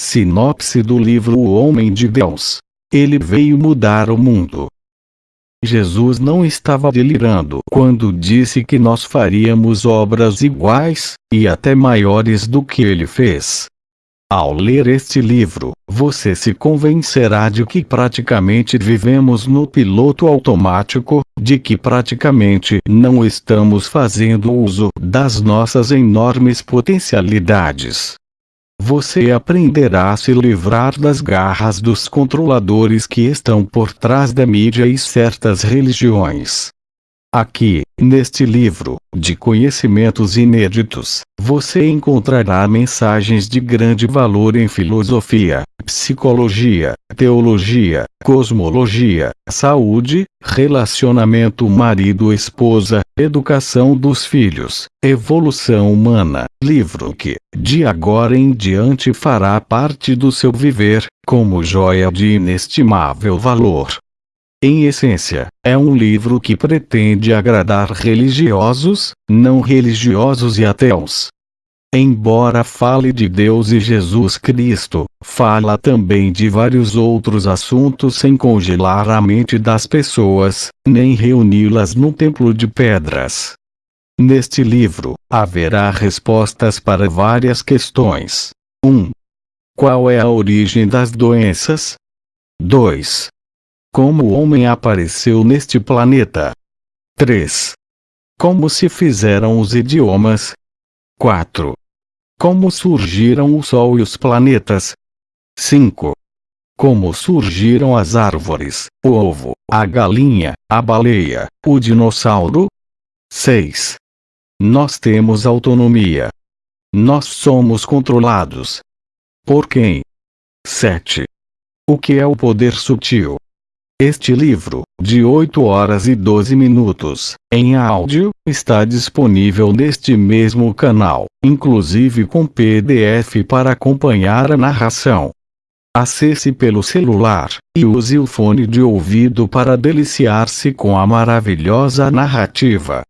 Sinopse do livro O Homem de Deus. Ele veio mudar o mundo. Jesus não estava delirando quando disse que nós faríamos obras iguais, e até maiores do que ele fez. Ao ler este livro, você se convencerá de que praticamente vivemos no piloto automático, de que praticamente não estamos fazendo uso das nossas enormes potencialidades. Você aprenderá a se livrar das garras dos controladores que estão por trás da mídia e certas religiões. Aqui, neste livro, de conhecimentos inéditos, você encontrará mensagens de grande valor em filosofia, psicologia, teologia, cosmologia, saúde, relacionamento marido-esposa, educação dos filhos, evolução humana, livro que, de agora em diante fará parte do seu viver, como joia de inestimável valor. Em essência, é um livro que pretende agradar religiosos, não religiosos e ateus. Embora fale de Deus e Jesus Cristo, fala também de vários outros assuntos sem congelar a mente das pessoas, nem reuni-las num templo de pedras. Neste livro, haverá respostas para várias questões. 1. Qual é a origem das doenças? 2. Como o homem apareceu neste planeta? 3. Como se fizeram os idiomas? 4. Como surgiram o Sol e os planetas? 5. Como surgiram as árvores, o ovo, a galinha, a baleia, o dinossauro? 6. Nós temos autonomia. Nós somos controlados. Por quem? 7. O que é o poder sutil? Este livro, de 8 horas e 12 minutos, em áudio, está disponível neste mesmo canal, inclusive com PDF para acompanhar a narração. Acesse pelo celular, e use o fone de ouvido para deliciar-se com a maravilhosa narrativa.